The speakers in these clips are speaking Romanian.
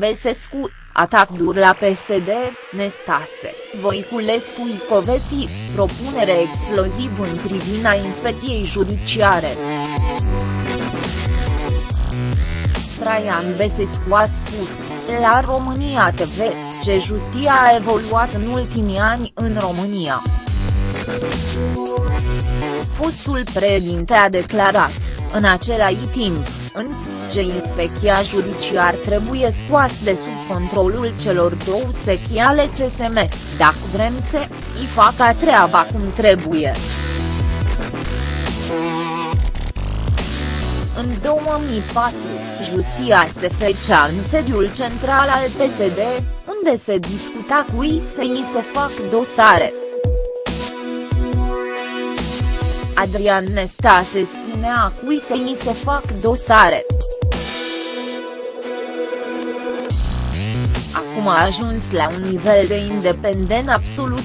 Besescu, atac dur la PSD, Nestase, Voiculescu Icovesi, propunere exploziv în privina inspecției judiciare. Traian Besescu a spus, la România TV, ce justia a evoluat în ultimii ani în România. Fostul președinte a declarat, în același timp, însă, ce inspecția judiciar trebuie scoas de sub controlul celor două secții ale CSM, dacă vrem să îi facă treaba cum trebuie. În 2004, justia se fecea în sediul central al PSD, unde se discuta cui să îi se fac dosare. Adrian Nestase spunea cui să îi se fac dosare. Acum a ajuns la un nivel de independent absolut.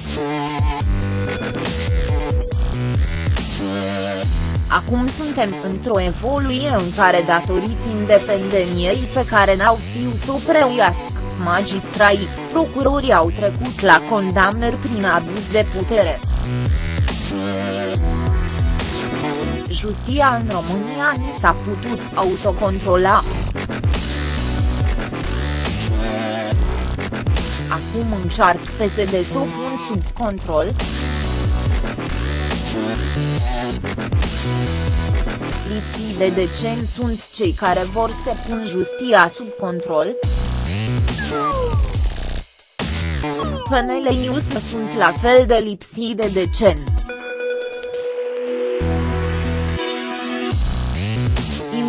Acum suntem într-o evoluție în care datorită independeniei pe care n-au fiu să o preuiască, magistrai, procurorii au trecut la condamnări prin abuz de putere. Justia în România nu s-a putut autocontrola. Acum încearcă PSD să o pun sub control. Lipsii de decen sunt cei care vor să pun justia sub control. PNL Ius sunt la fel de lipsii de decen.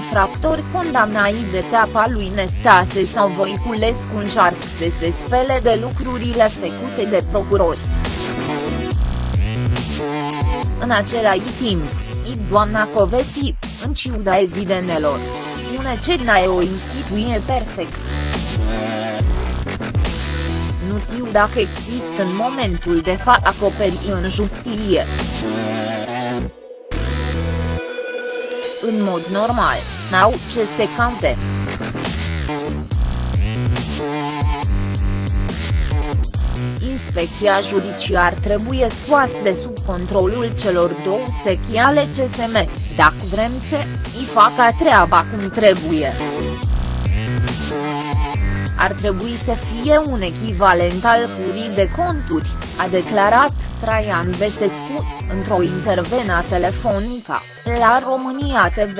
Infractori condamnai de teapa lui Nestase sau Voiculescu încearcă să se spele de lucrurile făcute de procurori. În același timp, i doamna Covesi, în ciuda evidenelor, spune că n e o instituție perfect. Nu știu dacă există în momentul de față acoperi în justiție. În mod normal, n-au ce se caute. Inspecția judiciar trebuie scoasă de sub controlul celor două secții ale CSM, dacă vrem să îi facă treaba cum trebuie. Ar trebui să fie un echivalent al curii de conturi, a declarat Traian Besescu, într-o intervenă telefonică, la România TV.